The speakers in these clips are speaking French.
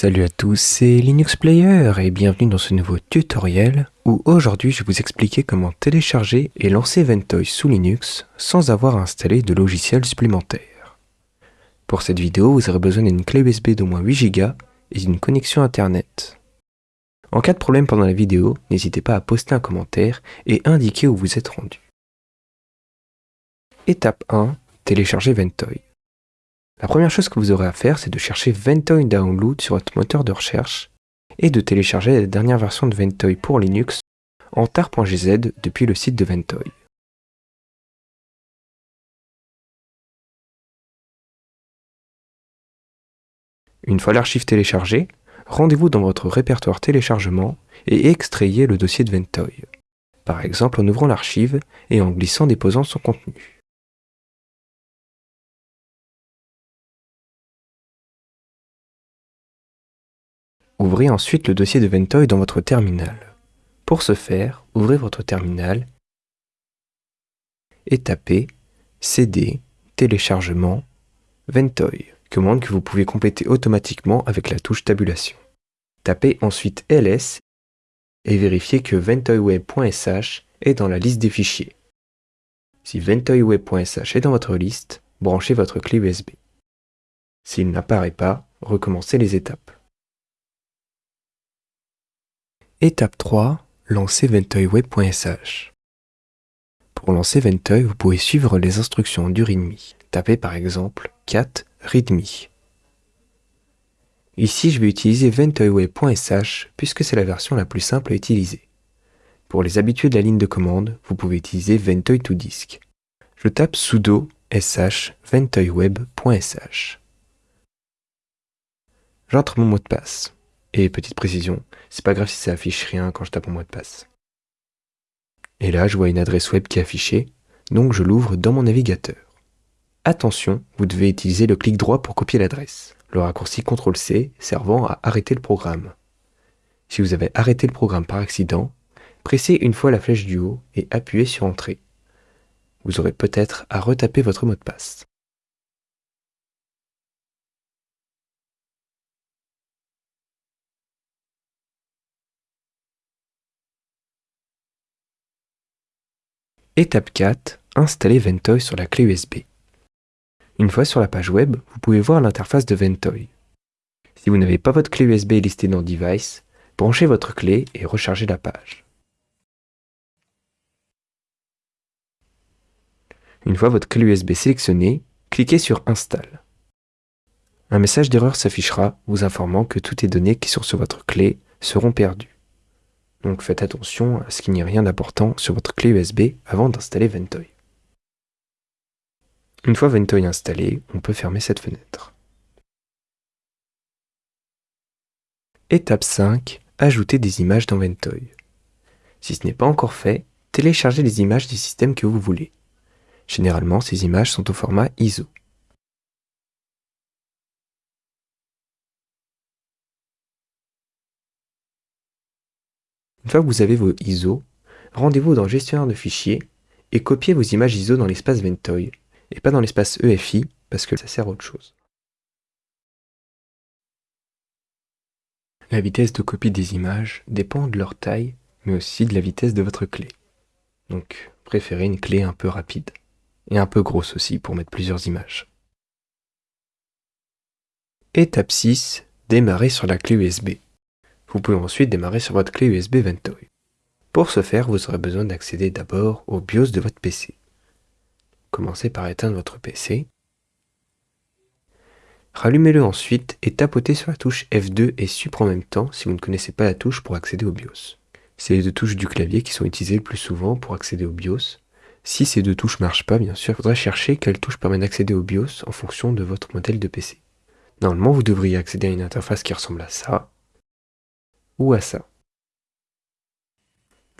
Salut à tous, c'est Linux Player et bienvenue dans ce nouveau tutoriel où aujourd'hui je vais vous expliquer comment télécharger et lancer Ventoy sous Linux sans avoir à installer de logiciel supplémentaire. Pour cette vidéo, vous aurez besoin d'une clé USB d'au moins 8 Go et d'une connexion internet. En cas de problème pendant la vidéo, n'hésitez pas à poster un commentaire et indiquer où vous êtes rendu. Étape 1, télécharger Ventoy. La première chose que vous aurez à faire, c'est de chercher Ventoy Download sur votre moteur de recherche et de télécharger la dernière version de Ventoy pour Linux en tar.gz depuis le site de Ventoy. Une fois l'archive téléchargée, rendez-vous dans votre répertoire téléchargement et extrayez le dossier de Ventoy, par exemple en ouvrant l'archive et en glissant déposant son contenu. Ouvrez ensuite le dossier de Ventoy dans votre terminal. Pour ce faire, ouvrez votre terminal et tapez cd téléchargement Ventoy, commande que vous pouvez compléter automatiquement avec la touche tabulation. Tapez ensuite ls et vérifiez que ventoyweb.sh est dans la liste des fichiers. Si ventoyweb.sh est dans votre liste, branchez votre clé USB. S'il n'apparaît pas, recommencez les étapes. Étape 3. Lancer ventoyweb.sh Pour lancer Ventoy, vous pouvez suivre les instructions du README. Tapez par exemple cat readme. Ici, je vais utiliser ventoyweb.sh puisque c'est la version la plus simple à utiliser. Pour les habitués de la ligne de commande, vous pouvez utiliser ventoy to disk. Je tape sudo sh ventoyweb.sh. J'entre mon mot de passe. Et petite précision, c'est pas grave si ça affiche rien quand je tape mon mot de passe. Et là, je vois une adresse web qui est affichée, donc je l'ouvre dans mon navigateur. Attention, vous devez utiliser le clic droit pour copier l'adresse, le raccourci CTRL-C servant à arrêter le programme. Si vous avez arrêté le programme par accident, pressez une fois la flèche du haut et appuyez sur Entrée. Vous aurez peut-être à retaper votre mot de passe. Étape 4. Installer Ventoy sur la clé USB. Une fois sur la page web, vous pouvez voir l'interface de Ventoy. Si vous n'avez pas votre clé USB listée dans Device, branchez votre clé et rechargez la page. Une fois votre clé USB sélectionnée, cliquez sur Install. Un message d'erreur s'affichera vous informant que toutes les données qui sont sur votre clé seront perdues. Donc faites attention à ce qu'il n'y ait rien d'important sur votre clé USB avant d'installer Ventoy. Une fois Ventoy installé, on peut fermer cette fenêtre. Étape 5. Ajouter des images dans Ventoy. Si ce n'est pas encore fait, téléchargez les images du système que vous voulez. Généralement, ces images sont au format ISO. Une fois que vous avez vos ISO, rendez-vous dans gestionnaire de fichiers et copiez vos images ISO dans l'espace Ventoy et pas dans l'espace EFI parce que ça sert à autre chose. La vitesse de copie des images dépend de leur taille mais aussi de la vitesse de votre clé. Donc préférez une clé un peu rapide et un peu grosse aussi pour mettre plusieurs images. Étape 6. Démarrer sur la clé USB. Vous pouvez ensuite démarrer sur votre clé USB Ventoy. Pour ce faire, vous aurez besoin d'accéder d'abord au BIOS de votre PC. Commencez par éteindre votre PC. Rallumez-le ensuite et tapotez sur la touche F2 et Sup en même temps si vous ne connaissez pas la touche pour accéder au BIOS. C'est les deux touches du clavier qui sont utilisées le plus souvent pour accéder au BIOS. Si ces deux touches ne marchent pas, bien sûr, il faudra chercher quelle touche permet d'accéder au BIOS en fonction de votre modèle de PC. Normalement, vous devriez accéder à une interface qui ressemble à ça, ou à ça.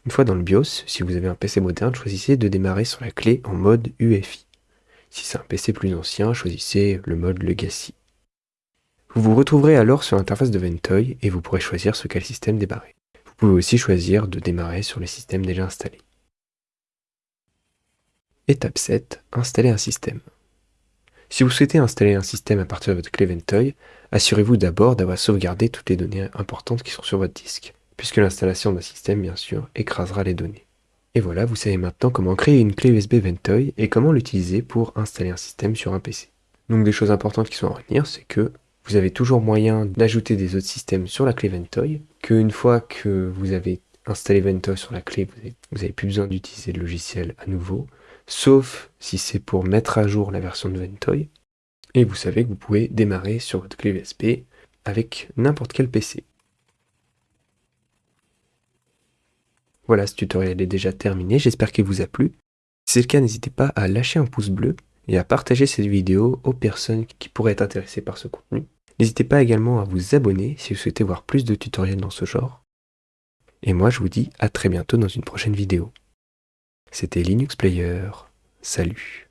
Une fois dans le BIOS, si vous avez un PC moderne, choisissez de démarrer sur la clé en mode UEFI. Si c'est un PC plus ancien, choisissez le mode Legacy. Vous vous retrouverez alors sur l'interface de Ventoy et vous pourrez choisir sur quel système démarrer. Vous pouvez aussi choisir de démarrer sur les systèmes déjà installés. Étape 7. Installer un système. Si vous souhaitez installer un système à partir de votre clé Ventoy, assurez-vous d'abord d'avoir sauvegardé toutes les données importantes qui sont sur votre disque, puisque l'installation d'un système, bien sûr, écrasera les données. Et voilà, vous savez maintenant comment créer une clé USB Ventoy et comment l'utiliser pour installer un système sur un PC. Donc des choses importantes qui sont à retenir, c'est que vous avez toujours moyen d'ajouter des autres systèmes sur la clé Ventoy, qu'une fois que vous avez installé Ventoy sur la clé, vous n'avez plus besoin d'utiliser le logiciel à nouveau, sauf si c'est pour mettre à jour la version de Ventoy. Et vous savez que vous pouvez démarrer sur votre clé USB avec n'importe quel PC. Voilà, ce tutoriel est déjà terminé, j'espère qu'il vous a plu. Si c'est le cas, n'hésitez pas à lâcher un pouce bleu et à partager cette vidéo aux personnes qui pourraient être intéressées par ce contenu. N'hésitez pas également à vous abonner si vous souhaitez voir plus de tutoriels dans ce genre. Et moi je vous dis à très bientôt dans une prochaine vidéo. C'était Linux Player. Salut